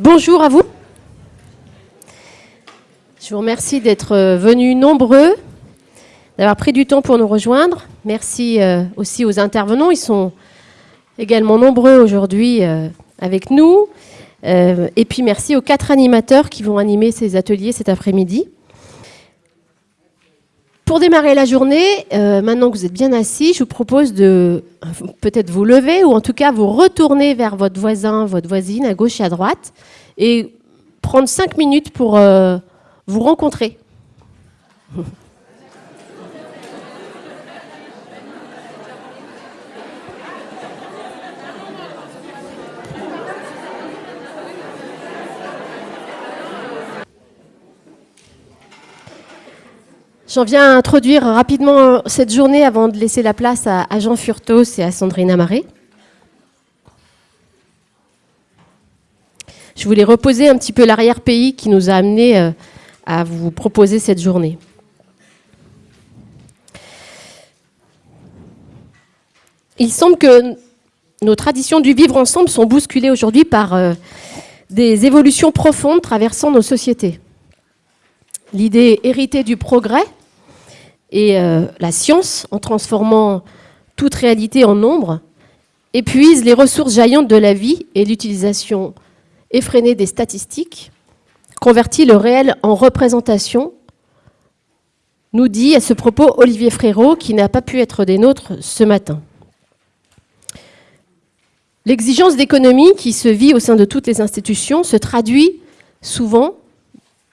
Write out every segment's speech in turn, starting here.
Bonjour à vous. Je vous remercie d'être euh, venus nombreux, d'avoir pris du temps pour nous rejoindre. Merci euh, aussi aux intervenants. Ils sont également nombreux aujourd'hui euh, avec nous. Et puis merci aux quatre animateurs qui vont animer ces ateliers cet après-midi. Pour démarrer la journée, maintenant que vous êtes bien assis, je vous propose de peut-être vous lever ou en tout cas vous retourner vers votre voisin, votre voisine à gauche et à droite et prendre cinq minutes pour euh, vous rencontrer. J'en viens à introduire rapidement cette journée avant de laisser la place à, Jean Furtos et à Sandrine Amaré. Je voulais reposer un petit peu l'arrière-pays qui nous a amenés euh, à vous proposer cette journée. Il semble que nos traditions du vivre ensemble sont bousculées aujourd'hui par euh, des évolutions profondes traversant nos sociétés. L'idée héritée du progrès et euh, la science, en transformant toute réalité en nombre, épuise les ressources jaillantes de la vie et l'utilisation effréné des statistiques, convertit le réel en représentation, nous dit à ce propos Olivier Frérot, qui n'a pas pu être des nôtres ce matin. L'exigence d'économie qui se vit au sein de toutes les institutions se traduit souvent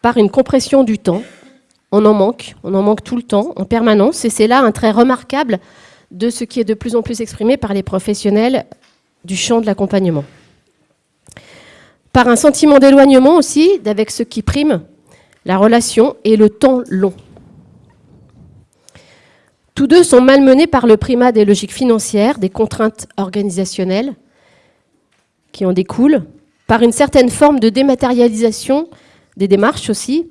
par une compression du temps. On en manque, on en manque tout le temps, en permanence, et c'est là un trait remarquable de ce qui est de plus en plus exprimé par les professionnels du champ de l'accompagnement par un sentiment d'éloignement aussi d'avec ce qui prime la relation et le temps long. Tous deux sont malmenés par le primat des logiques financières, des contraintes organisationnelles qui en découlent, par une certaine forme de dématérialisation des démarches aussi,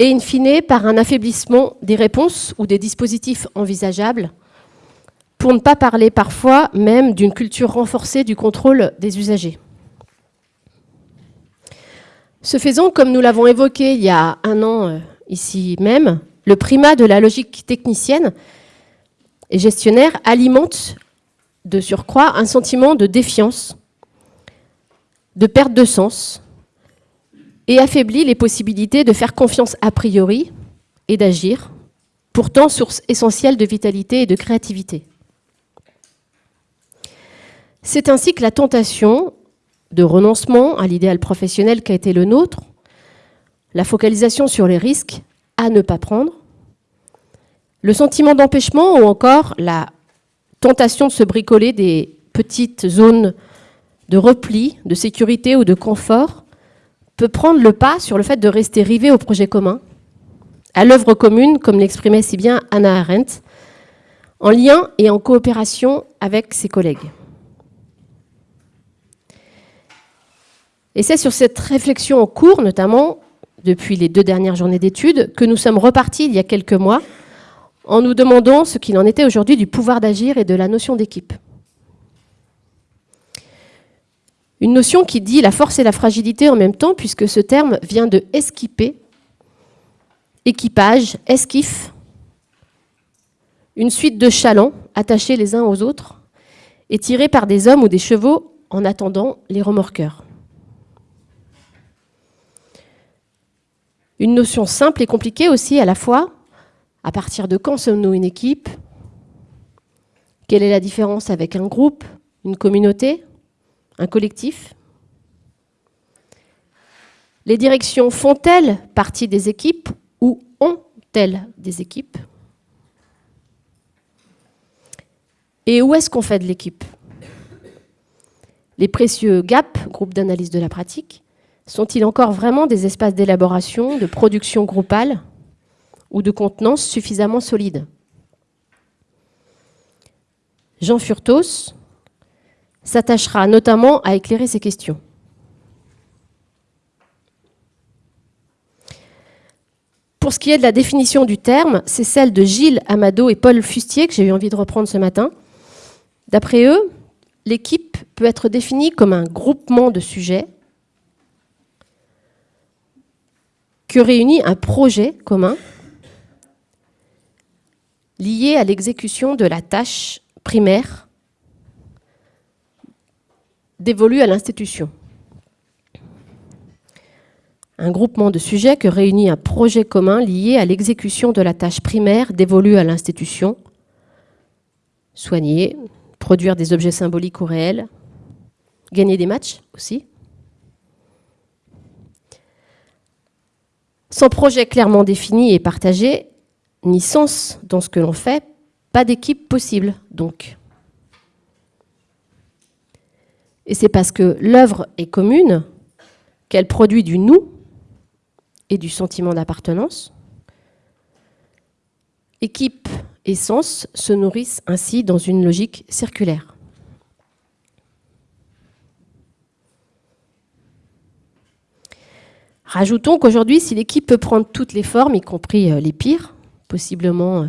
et in fine par un affaiblissement des réponses ou des dispositifs envisageables, pour ne pas parler parfois même d'une culture renforcée du contrôle des usagers. Ce faisant, comme nous l'avons évoqué il y a un an euh, ici même, le primat de la logique technicienne et gestionnaire alimente de surcroît un sentiment de défiance, de perte de sens, et affaiblit les possibilités de faire confiance a priori et d'agir, pourtant source essentielle de vitalité et de créativité. C'est ainsi que la tentation de renoncement à l'idéal professionnel qui a été le nôtre, la focalisation sur les risques à ne pas prendre, le sentiment d'empêchement ou encore la tentation de se bricoler des petites zones de repli, de sécurité ou de confort peut prendre le pas sur le fait de rester rivé au projet commun, à l'œuvre commune, comme l'exprimait si bien Anna Arendt, en lien et en coopération avec ses collègues. Et c'est sur cette réflexion en cours, notamment depuis les deux dernières journées d'études, que nous sommes repartis il y a quelques mois en nous demandant ce qu'il en était aujourd'hui du pouvoir d'agir et de la notion d'équipe. Une notion qui dit la force et la fragilité en même temps, puisque ce terme vient de esquiper, équipage, esquif, une suite de chalands attachés les uns aux autres et tirés par des hommes ou des chevaux en attendant les remorqueurs. Une notion simple et compliquée aussi à la fois. À partir de quand sommes-nous une équipe? Quelle est la différence avec un groupe, une communauté, un collectif. Les directions font-elles partie des équipes ou ont-elles des équipes? Et où est-ce qu'on fait de l'équipe? Les précieux GAP, groupe d'analyse de la pratique, sont-ils encore vraiment des espaces d'élaboration, de production groupale ou de contenance suffisamment solides Jean Furtos s'attachera notamment à éclairer ces questions. Pour ce qui est de la définition du terme, c'est celle de Gilles Amado et Paul Fustier que j'ai eu envie de reprendre ce matin. D'après eux, l'équipe peut être définie comme un groupement de sujets que réunit un projet commun lié à l'exécution de la tâche primaire dévolue à l'institution. Un groupement de sujets que réunit un projet commun lié à l'exécution de la tâche primaire dévolue à l'institution. Soigner, produire des objets symboliques ou réels, gagner des matchs aussi. Sans projet clairement défini et partagé, ni sens dans ce que l'on fait, pas d'équipe possible donc. Et c'est parce que l'œuvre est commune qu'elle produit du nous et du sentiment d'appartenance. Équipe et sens se nourrissent ainsi dans une logique circulaire. Rajoutons qu'aujourd'hui, si l'équipe peut prendre toutes les formes, y compris euh, les pires, possiblement euh,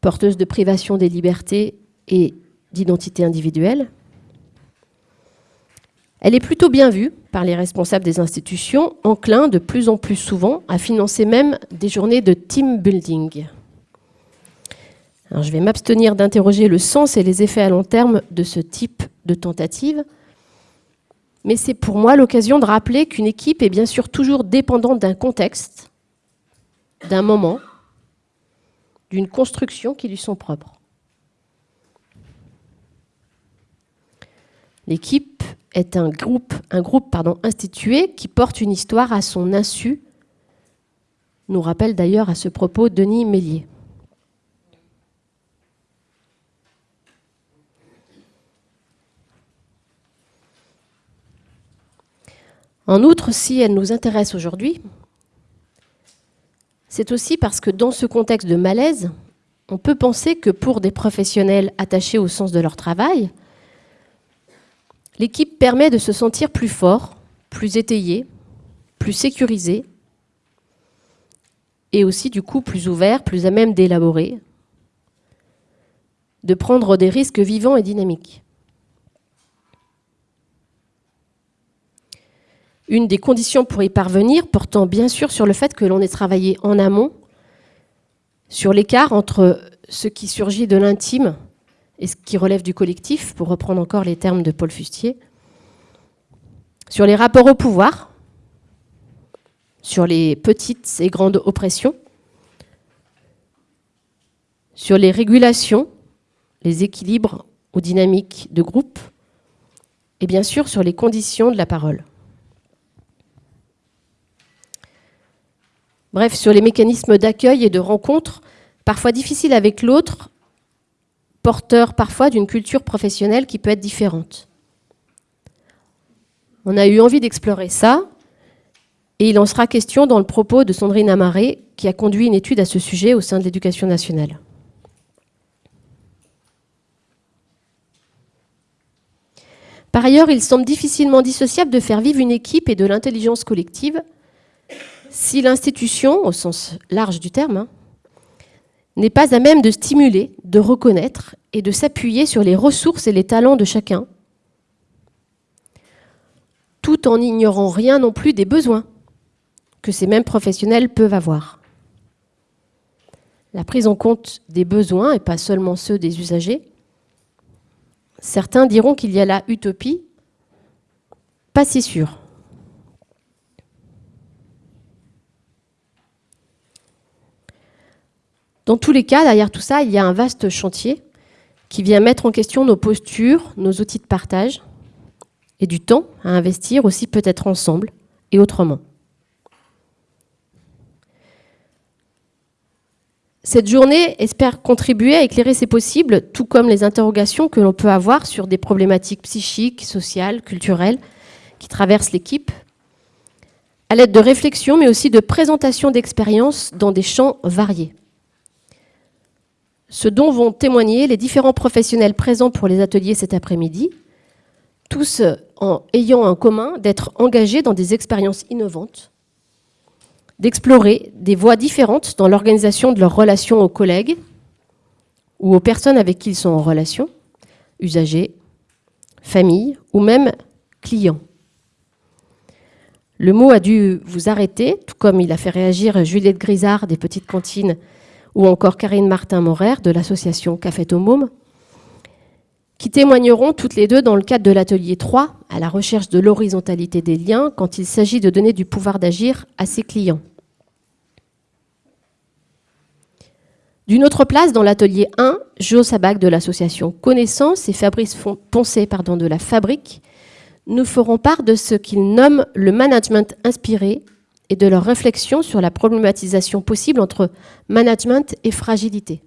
porteuse de privation des libertés et d'identité individuelle. Elle est plutôt bien vue par les responsables des institutions, enclins de plus en plus souvent à financer même des journées de team building. Je vais m'abstenir d'interroger le sens et les effets à long terme de ce type de tentative, mais c'est pour moi l'occasion de rappeler qu'une équipe est bien sûr toujours dépendante d'un contexte, d'un moment, d'une construction qui lui sont propres. L'équipe est un groupe, un groupe institué qui porte une histoire à son insu, nous rappelle d'ailleurs à ce propos Denis Mélier. En outre, si elle nous intéresse aujourd'hui, c'est aussi parce que dans ce contexte de malaise, on peut penser que pour des professionnels attachés au sens de leur travail, l'équipe permet de se sentir plus fort, plus étayé, plus sécurisé, et aussi du coup plus ouvert, plus à même d'élaborer, de prendre des risques vivants et dynamiques. une des conditions pour y parvenir portant bien sûr sur le fait que l'on ait travaillé en amont sur l'écart entre ce qui surgit de l'intime et ce qui relève du collectif, pour reprendre encore les termes de Paul Fustier, sur les rapports au pouvoir, sur les petites et grandes oppressions, sur les régulations, les équilibres ou dynamiques de groupe, et bien sûr sur les conditions de la parole. Bref, sur les mécanismes d'accueil et de rencontre, parfois difficiles avec l'autre, porteur parfois d'une culture professionnelle qui peut être différente. On a eu envie d'explorer ça, et il en sera question dans le propos de Sandrine Amaré, qui a conduit une étude à ce sujet au sein de l'éducation nationale. Par ailleurs, il semble difficilement dissociable de faire vivre une équipe et de l'intelligence collective si l'institution, au sens large du terme, hein, n'est pas à même de stimuler, de reconnaître et de s'appuyer sur les ressources et les talents de chacun, tout en ignorant rien non plus des besoins que ces mêmes professionnels peuvent avoir. La prise en compte des besoins, et pas seulement ceux des usagers, certains diront qu'il y a la utopie, pas si sûr. Dans tous les cas, derrière tout ça, il y a un vaste chantier qui vient mettre en question nos postures, nos outils de partage et du temps à investir aussi peut-être ensemble et autrement. Cette journée espère contribuer à éclairer ces possibles, tout comme les interrogations que l'on peut avoir sur des problématiques psychiques, sociales, culturelles qui traversent l'équipe, à l'aide de réflexions, mais aussi de présentations d'expériences dans des champs variés ce dont vont témoigner les différents professionnels présents pour les ateliers cet après-midi, tous en ayant en commun d'être engagés dans des expériences innovantes, d'explorer des voies différentes dans l'organisation de leurs relations aux collègues ou aux personnes avec qui ils sont en relation, usagers, familles ou même clients. Le mot a dû vous arrêter, tout comme il a fait réagir Juliette Grisard des Petites Cantines ou encore Karine Martin-Morer de l'association Café Môme, qui témoigneront toutes les deux dans le cadre de l'atelier 3 à la recherche de l'horizontalité des liens quand il s'agit de donner du pouvoir d'agir à ses clients. D'une autre place, dans l'atelier 1, Jo Sabac de l'association Connaissance et Fabrice Poncé de la Fabrique nous feront part de ce qu'ils nomment le management inspiré et de leur réflexion sur la problématisation possible entre management et fragilité.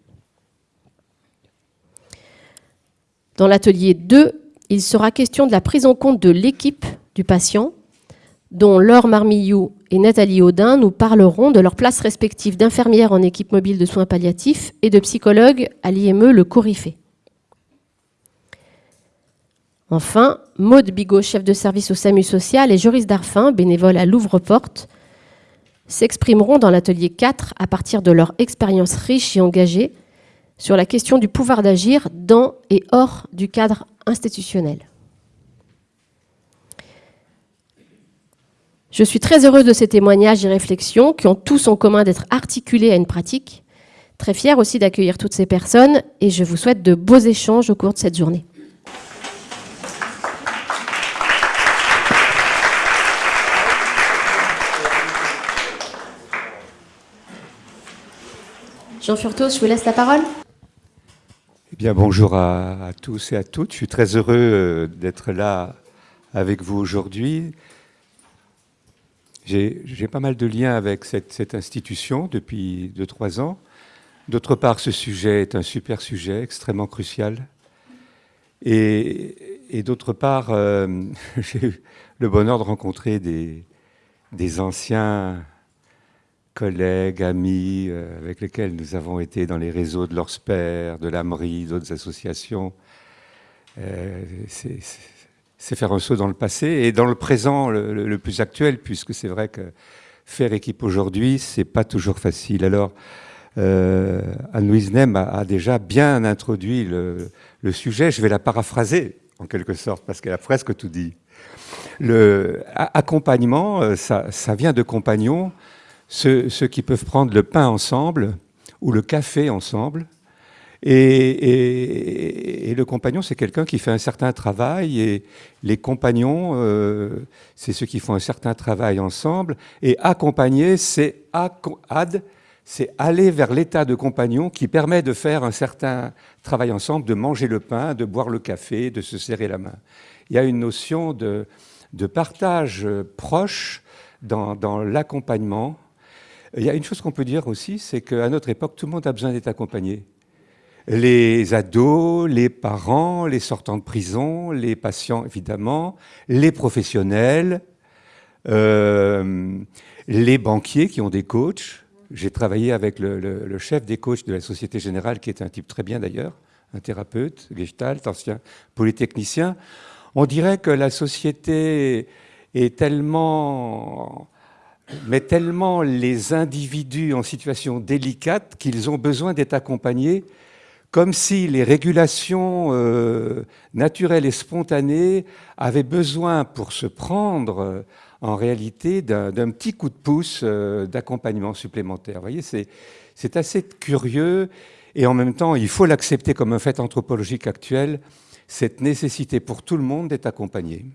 Dans l'atelier 2, il sera question de la prise en compte de l'équipe du patient, dont Laure Marmillou et Nathalie Audin nous parleront de leur place respective d'infirmière en équipe mobile de soins palliatifs et de psychologue à l'IME Le Corifé. Enfin, Maude Bigot, chef de service au SAMU social, et Joris Darfin, bénévole à Louvre-Porte, s'exprimeront dans l'atelier 4 à partir de leur expérience riche et engagée sur la question du pouvoir d'agir dans et hors du cadre institutionnel. Je suis très heureuse de ces témoignages et réflexions qui ont tous en commun d'être articulés à une pratique. Très fière aussi d'accueillir toutes ces personnes et je vous souhaite de beaux échanges au cours de cette journée. Jean Furtos, je vous laisse la parole. Eh bien, bonjour à, tous et à toutes. Je suis très heureux euh, d'être là avec vous aujourd'hui. J'ai pas mal de liens avec cette, institution depuis 2-3 ans. D'autre part, ce sujet est un super sujet, extrêmement crucial. Et, d'autre part, euh, j'ai eu le bonheur de rencontrer des, des anciens collègues, amis, euh, avec lesquels nous avons été dans les réseaux de l'ORSPER, de l'AMRI, d'autres associations. Euh, c'est faire un saut dans le passé et dans le présent le, plus actuel, puisque c'est vrai que faire équipe aujourd'hui, c'est pas toujours facile. Alors, euh, Anne-Louise Nem a, déjà bien introduit le, sujet. Je vais la paraphraser en quelque sorte, parce qu'elle a presque tout dit. Le accompagnement, ça, ça vient de compagnons ceux, qui peuvent prendre le pain ensemble ou le café ensemble. Et, le compagnon, c'est quelqu'un qui fait un certain travail, et les compagnons, euh, c'est ceux qui font un certain travail ensemble. Et accompagner, c'est ad, c'est aller vers l'état de compagnon qui permet de faire un certain travail ensemble, de manger le pain, de boire le café, de se serrer la main. Il y a une notion de, partage proche dans l'accompagnement il y a une chose qu'on peut dire aussi, c'est qu'à notre époque, tout le monde a besoin d'être accompagné. Les ados, les parents, les sortants de prison, les patients évidemment, les professionnels, euh, les banquiers qui ont des coachs. J'ai travaillé avec le, chef des coachs de la Société Générale, qui est un type très bien d'ailleurs, un thérapeute, gestalt, ancien polytechnicien. On dirait que la société est tellement met tellement les individus en situation délicate qu'ils ont besoin d'être accompagnés comme si les régulations euh, naturelles et spontanées avaient besoin pour se prendre euh, en réalité d'un petit coup de pouce euh, d'accompagnement supplémentaire. Vous voyez, c'est assez curieux et en même temps, il faut l'accepter comme un fait anthropologique actuel, cette nécessité pour tout le monde d'être accompagné.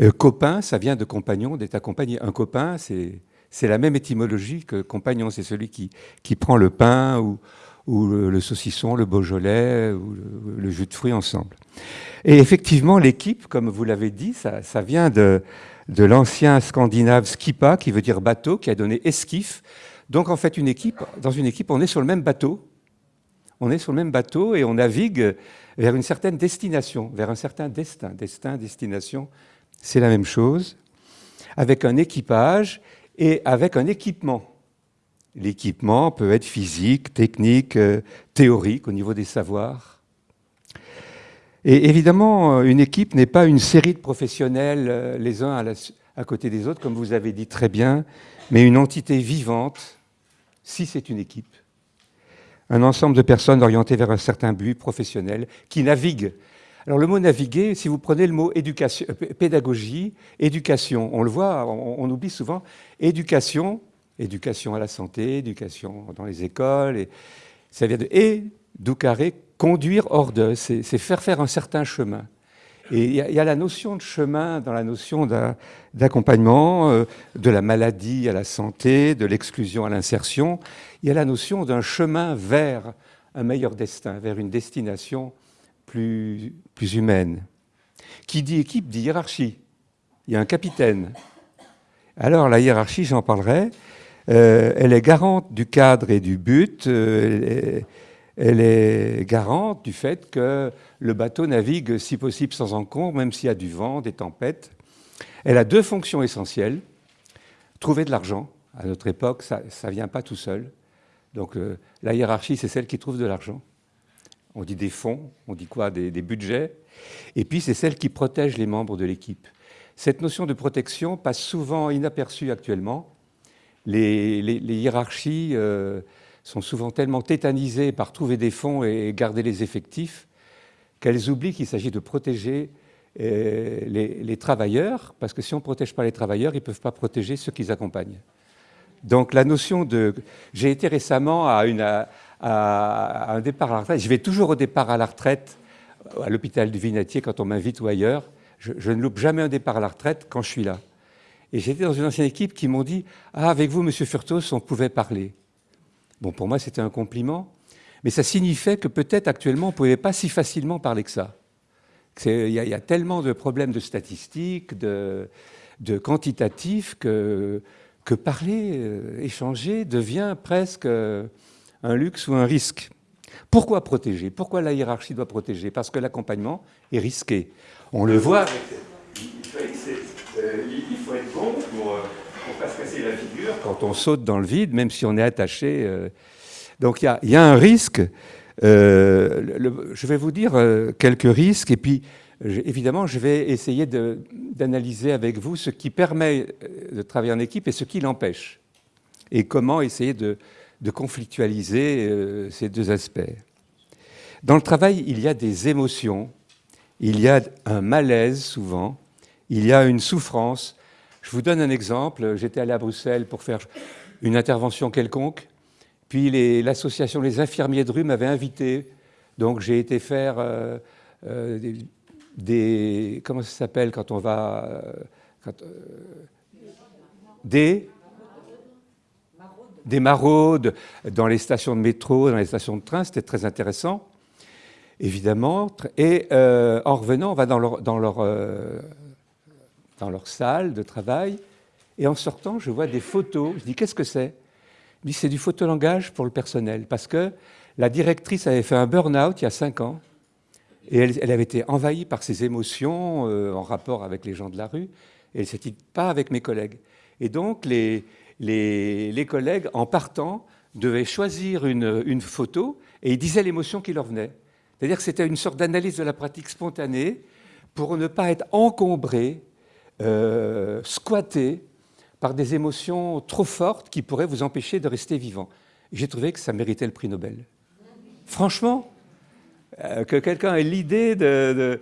Euh, copain, ça vient de compagnon, d'être accompagné. Un copain, c'est la même étymologie que compagnon. C'est celui qui, qui prend le pain ou, le, saucisson, le beaujolais ou le, jus de fruits ensemble. Et effectivement, l'équipe, comme vous l'avez dit, ça, vient de, de l'ancien scandinave skipa, qui veut dire bateau, qui a donné esquif. Donc en fait, une équipe, dans une équipe, on est sur le même bateau. On est sur le même bateau et on navigue vers une certaine destination, vers un certain destin, destin, destination c'est la même chose, avec un équipage et avec un équipement. L'équipement peut être physique, technique, euh, théorique au niveau des savoirs. Et évidemment, une équipe n'est pas une série de professionnels euh, les uns à, à, côté des autres, comme vous avez dit très bien, mais une entité vivante, si c'est une équipe. Un ensemble de personnes orientées vers un certain but professionnel, qui naviguent Alors le mot naviguer, si vous prenez le mot éducation, euh, pédagogie, éducation, on le voit, on, oublie souvent, éducation, éducation à la santé, éducation dans les écoles, et ça vient de carré, conduire hors de, c'est faire faire un certain chemin. Et il y, a la notion de chemin dans la notion d'accompagnement, euh, de la maladie à la santé, de l'exclusion à l'insertion. Il y a la notion d'un chemin vers un meilleur destin, vers une destination plus, plus humaine. Qui dit équipe dit hiérarchie. Il y a un capitaine. Alors la hiérarchie, j'en parlerai, euh, elle est garante du cadre et du but. Euh, elle est garante du fait que le bateau navigue si possible sans encombre, même s'il y a du vent, des tempêtes. Elle a deux fonctions essentielles. Trouver de l'argent. À notre époque, ça ne vient pas tout seul. Donc euh, la hiérarchie, c'est celle qui trouve de l'argent. On dit des fonds, on dit quoi des, budgets. Et puis c'est celle qui protège les membres de l'équipe. Cette notion de protection passe souvent inaperçue actuellement. Les, hiérarchies... Euh, sont souvent tellement tétanisées par trouver des fonds et garder les effectifs qu'elles oublient qu'il s'agit de protéger euh, les, travailleurs, parce que si on ne protège pas les travailleurs, ils ne peuvent pas protéger ceux qu'ils accompagnent. Donc la notion de... J'ai été récemment à, une, un départ à la retraite, je vais toujours au départ à la retraite à l'hôpital du Vinatier quand on m'invite ou ailleurs. Je, ne loupe jamais un départ à la retraite quand je suis là. Et j'étais dans une ancienne équipe qui m'ont dit « Ah, avec vous, Monsieur Furtos, on pouvait parler ». Bon, pour moi, c'était un compliment, mais ça signifiait que peut-être actuellement, on ne pouvait pas si facilement parler que ça. Il y, a tellement de problèmes de statistiques, de, quantitatifs, que, que parler, euh, échanger devient presque euh, un luxe ou un risque. Pourquoi protéger? Pourquoi la hiérarchie doit protéger? Parce que l'accompagnement est risqué. On le voit. Il faut être bon pour pour pas se casser la figure quand on saute dans le vide, même si on est attaché. Euh. Donc il y, a un risque. Euh, je vais vous dire euh, quelques risques et puis évidemment je vais essayer d'analyser avec vous ce qui permet de travailler en équipe et ce qui l'empêche et comment essayer de, de conflictualiser ces deux aspects. Dans le travail, il y a des émotions, il y a un malaise souvent, il y a une souffrance, je vous donne un exemple. J'étais allé à Bruxelles pour faire une intervention quelconque. Puis l'association Les Infirmiers de rue m'avait invité. Donc j'ai été faire euh, euh, des, Comment ça s'appelle quand on va. Euh, des. Des maraudes dans les stations de métro, dans les stations de train. C'était très intéressant, évidemment. Et en revenant, on va dans leur, dans leur dans leur salle de travail. Et en sortant, je vois des photos. Je dis, qu'est-ce que c'est? Je dis, c'est du photolangage pour le personnel. Parce que la directrice avait fait un burn-out il y a cinq ans. Et elle, avait été envahie par ses émotions euh, en rapport avec les gens de la rue. Et elle ne s'était pas avec mes collègues. Et donc, les, les, collègues, en partant, devaient choisir une, une photo et ils disaient l'émotion qui leur venait. C'est-à-dire que c'était une sorte d'analyse de la pratique spontanée pour ne pas être encombré euh, squatté par des émotions trop fortes qui pourraient vous empêcher de rester vivant. J'ai trouvé que ça méritait le prix Nobel. Franchement, euh, que quelqu'un ait l'idée de,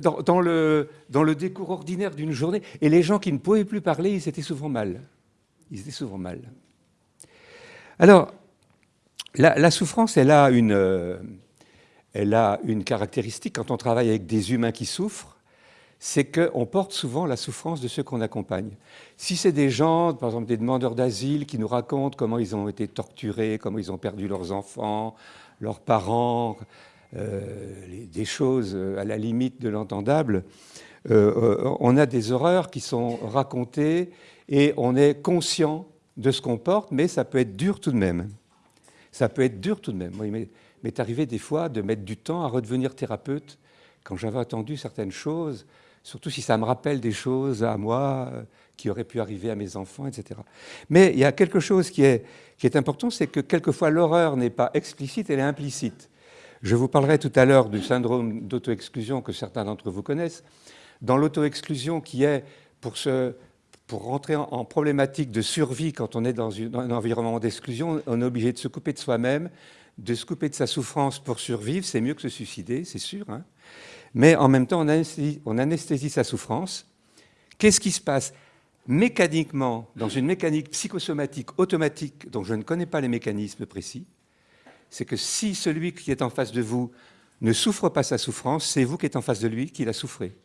dans, le, dans le décours ordinaire d'une journée, et les gens qui ne pouvaient plus parler, ils étaient souvent mal. Ils étaient souvent mal. Alors, la, souffrance, elle a, une, euh, elle a une caractéristique quand on travaille avec des humains qui souffrent, c'est qu'on porte souvent la souffrance de ceux qu'on accompagne. Si c'est des gens, par exemple des demandeurs d'asile, qui nous racontent comment ils ont été torturés, comment ils ont perdu leurs enfants, leurs parents, euh, des choses à la limite de l'entendable, euh, on a des horreurs qui sont racontées et on est conscient de ce qu'on porte, mais ça peut être dur tout de même. Ça peut être dur tout de même. il m'est arrivé des fois de mettre du temps à redevenir thérapeute quand j'avais entendu certaines choses surtout si ça me rappelle des choses à moi euh, qui auraient pu arriver à mes enfants, etc. Mais il y a quelque chose qui est, qui est important, c'est que quelquefois l'horreur n'est pas explicite, elle est implicite. Je vous parlerai tout à l'heure du syndrome d'auto-exclusion que certains d'entre vous connaissent. Dans l'auto-exclusion qui est pour, se, pour rentrer en, problématique de survie quand on est dans, un environnement d'exclusion, on est obligé de se couper de soi-même, de se couper de sa souffrance pour survivre, c'est mieux que se suicider, c'est sûr. Hein mais en même temps, on anesthésie, on anesthésie sa souffrance. Qu'est-ce qui se passe mécaniquement, dans une mécanique psychosomatique automatique dont je ne connais pas les mécanismes précis? C'est que si celui qui est en face de vous ne souffre pas sa souffrance, c'est vous qui êtes en face de lui qui la souffrez.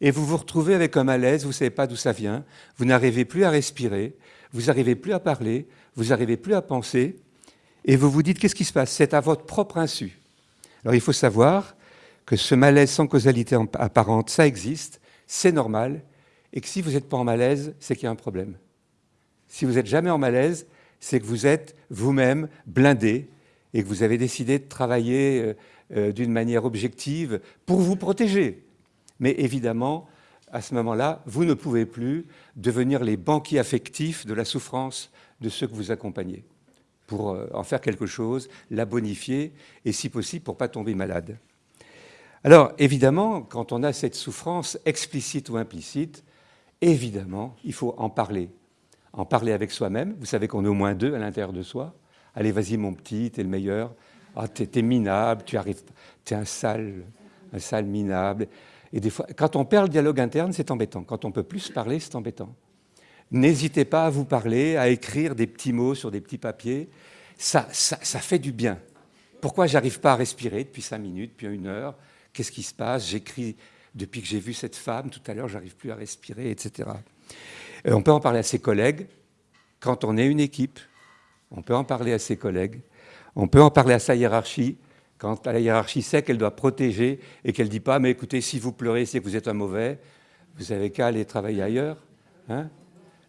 Et vous vous retrouvez avec un malaise, vous ne savez pas d'où ça vient, vous n'arrivez plus à respirer, vous n'arrivez plus à parler, vous n'arrivez plus à penser, et vous vous dites qu'est-ce qui se passe? C'est à votre propre insu. Alors il faut savoir que ce malaise sans causalité apparente, ça existe, c'est normal, et que si vous n'êtes pas en malaise, c'est qu'il y a un problème. Si vous n'êtes jamais en malaise, c'est que vous êtes vous-même blindé et que vous avez décidé de travailler euh, euh, d'une manière objective pour vous protéger. Mais évidemment, à ce moment-là, vous ne pouvez plus devenir les banquiers affectifs de la souffrance de ceux que vous accompagnez, pour euh, en faire quelque chose, la bonifier, et si possible, pour ne pas tomber malade. Alors, évidemment, quand on a cette souffrance explicite ou implicite, évidemment, il faut en parler. En parler avec soi-même. Vous savez qu'on est au moins deux à l'intérieur de soi. Allez, vas-y, mon petit, t'es le meilleur. Ah, t'es minable, tu arrives, t'es un sale, un sale minable. Et des fois, quand on perd le dialogue interne, c'est embêtant. Quand on peut plus parler, c'est embêtant. N'hésitez pas à vous parler, à écrire des petits mots sur des petits papiers. Ça, ça, fait du bien. Pourquoi j'arrive pas à respirer depuis cinq minutes, depuis une heure? Qu'est-ce qui se passe? J'écris depuis que j'ai vu cette femme, tout à l'heure, j'arrive plus à respirer, etc. Euh, on peut en parler à ses collègues. Quand on est une équipe, on peut en parler à ses collègues. On peut en parler à sa hiérarchie. Quand la hiérarchie sait qu'elle doit protéger et qu'elle ne dit pas, mais écoutez, si vous pleurez, c'est que vous êtes un mauvais, vous avez qu'à aller travailler ailleurs. Hein.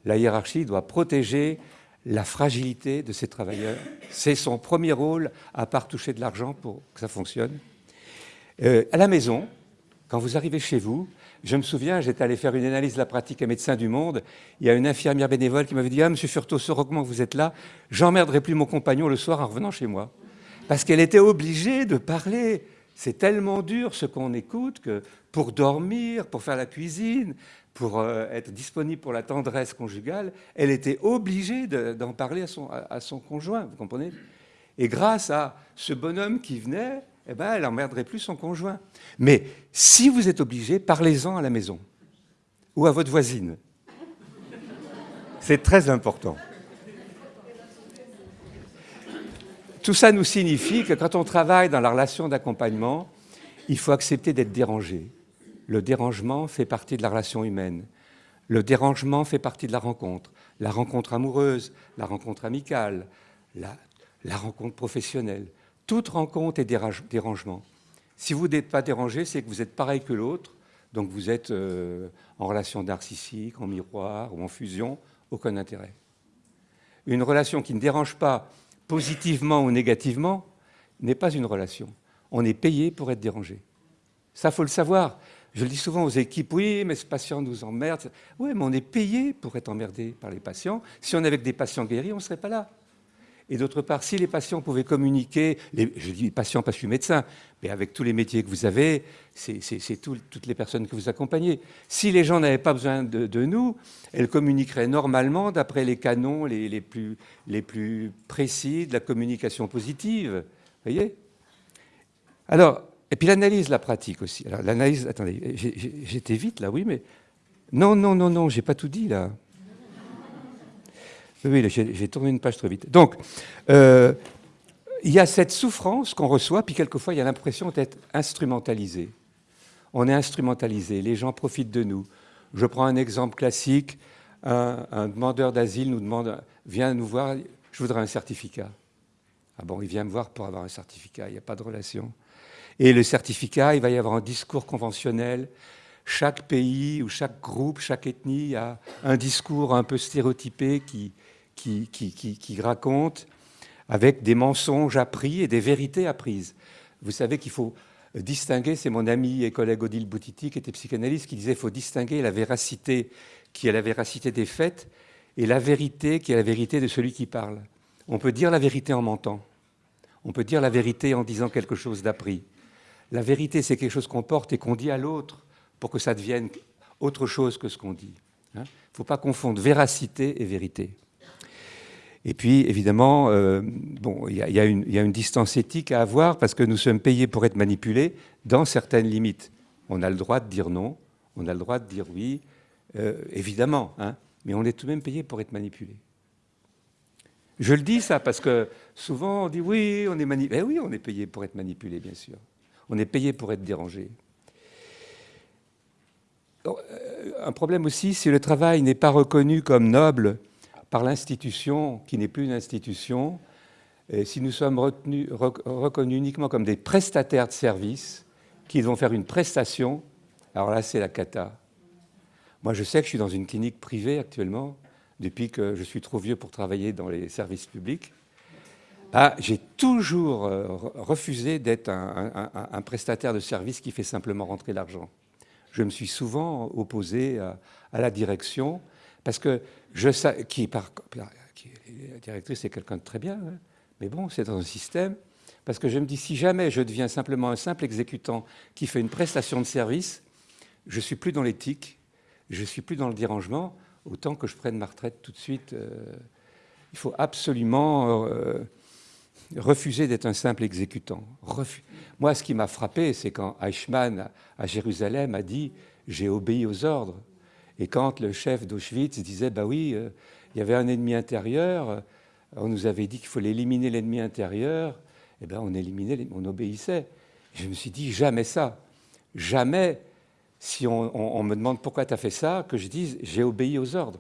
la hiérarchie doit protéger la fragilité de ses travailleurs. C'est son premier rôle, à part toucher de l'argent pour que ça fonctionne. Euh, à la maison, quand vous arrivez chez vous, je me souviens, j'étais allé faire une analyse de la pratique à Médecins du Monde. Il y a une infirmière bénévole qui m'avait dit Ah, monsieur Furto, heureusement que vous êtes là, j'emmerderai plus mon compagnon le soir en revenant chez moi. Parce qu'elle était obligée de parler. C'est tellement dur ce qu'on écoute que pour dormir, pour faire la cuisine, pour euh, être disponible pour la tendresse conjugale, elle était obligée d'en parler à son, conjoint, vous comprenez? Et grâce à ce bonhomme qui venait, eh ben, elle n'emmerderait plus son conjoint. Mais si vous êtes obligé, parlez-en à la maison ou à votre voisine. C'est très important. Tout ça nous signifie que quand on travaille dans la relation d'accompagnement, il faut accepter d'être dérangé. Le dérangement fait partie de la relation humaine. Le dérangement fait partie de la rencontre. La rencontre amoureuse, la rencontre amicale, la, rencontre professionnelle. Toute rencontre est dérangement. Si vous n'êtes pas dérangé, c'est que vous êtes pareil que l'autre, donc vous êtes euh, en relation narcissique, en miroir ou en fusion, aucun intérêt. Une relation qui ne dérange pas positivement ou négativement n'est pas une relation. On est payé pour être dérangé. Ça, faut le savoir. Je le dis souvent aux équipes, oui, mais ce patient nous emmerde. Oui, mais on est payé pour être emmerdé par les patients. Si on avait des patients guéris, on ne serait pas là. Et d'autre part, si les patients pouvaient communiquer, je dis patients parce que je suis médecin, mais avec tous les métiers que vous avez, c'est toutes les personnes que vous accompagnez. Si les gens n'avaient pas besoin de, nous, elles communiqueraient normalement d'après les canons les, plus, les plus précis de la communication positive. Voyez? Alors, et puis l'analyse, la pratique aussi. Alors l'analyse, attendez, j'étais vite là, oui, mais... Non, non, non, non, j'ai pas tout dit là. Oui, j'ai tourné une page trop vite. Donc, euh, il y a cette souffrance qu'on reçoit, puis quelquefois, il y a l'impression d'être instrumentalisé. On est instrumentalisé, les gens profitent de nous. Je prends un exemple classique. Un, demandeur d'asile nous demande, vient nous voir, je voudrais un certificat. Ah bon, il vient me voir pour avoir un certificat, il n'y a pas de relation. Et le certificat, il va y avoir un discours conventionnel. Chaque pays ou chaque groupe, chaque ethnie a un discours un peu stéréotypé qui, qui, qui, raconte avec des mensonges appris et des vérités apprises. Vous savez qu'il faut distinguer, c'est mon ami et collègue Odile Boutiti, qui était psychanalyste, qui disait qu'il faut distinguer la véracité qui est la véracité des faits et la vérité qui est la vérité de celui qui parle. On peut dire la vérité en mentant. On peut dire la vérité en disant quelque chose d'appris. La vérité, c'est quelque chose qu'on porte et qu'on dit à l'autre pour que ça devienne autre chose que ce qu'on dit. Il hein. ne faut pas confondre véracité et vérité. Et puis, évidemment, euh, il y, y, a une distance éthique à avoir parce que nous sommes payés pour être manipulés dans certaines limites. On a le droit de dire non, on a le droit de dire oui, euh, évidemment, hein, mais on est tout de même payé pour être manipulé. Je le dis ça parce que souvent on dit oui, on est manipulé. Eh oui, on est payé pour être manipulé, bien sûr. On est payé pour être dérangé. Euh, un problème aussi, si le travail n'est pas reconnu comme noble par l'institution, qui n'est plus une institution, et si nous sommes reconnus uniquement comme des prestataires de services qui vont faire une prestation, alors là, c'est la cata. Moi, je sais que je suis dans une clinique privée actuellement, depuis que je suis trop vieux pour travailler dans les services publics. Ah, j'ai toujours euh, refusé d'être un, prestataire de services qui fait simplement rentrer l'argent. Je me suis souvent opposé à, la direction parce que je sais qui, par, qui la directrice est quelqu'un de très bien, hein, mais bon, c'est dans un système. Parce que je me dis, si jamais je deviens simplement un simple exécutant qui fait une prestation de service, je ne suis plus dans l'éthique, je ne suis plus dans le dérangement, autant que je prenne ma retraite tout de suite. Euh, il faut absolument euh, refuser d'être un simple exécutant. Moi, ce qui m'a frappé, c'est quand Eichmann, à Jérusalem, a dit « j'ai obéi aux ordres ». Et quand le chef d'Auschwitz disait « bah oui, euh, il y avait un ennemi intérieur, on nous avait dit qu'il fallait éliminer l'ennemi intérieur », eh bien, on éliminait, on obéissait. Je me suis dit « jamais ça, jamais si on, me demande pourquoi tu as fait ça, que je dise j'ai obéi aux ordres.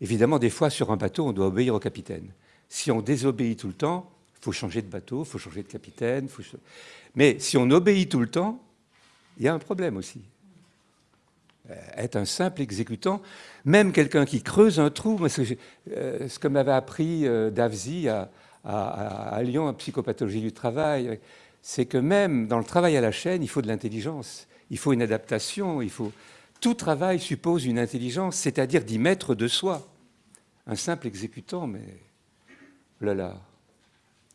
Évidemment, des fois, sur un bateau, on doit obéir au capitaine. Si on désobéit tout le temps, faut changer de bateau, il faut changer de capitaine. Mais si on obéit tout le temps, il y a un problème aussi. Euh, être un simple exécutant, même quelqu'un qui creuse un trou, euh, ce que m'avait appris euh, Davzi à, Lyon, en psychopathologie du travail, c'est que même dans le travail à la chaîne, il faut de l'intelligence il faut une adaptation, il faut... Tout travail suppose une intelligence, c'est-à-dire d'y mettre de soi. Un simple exécutant, mais... Là là,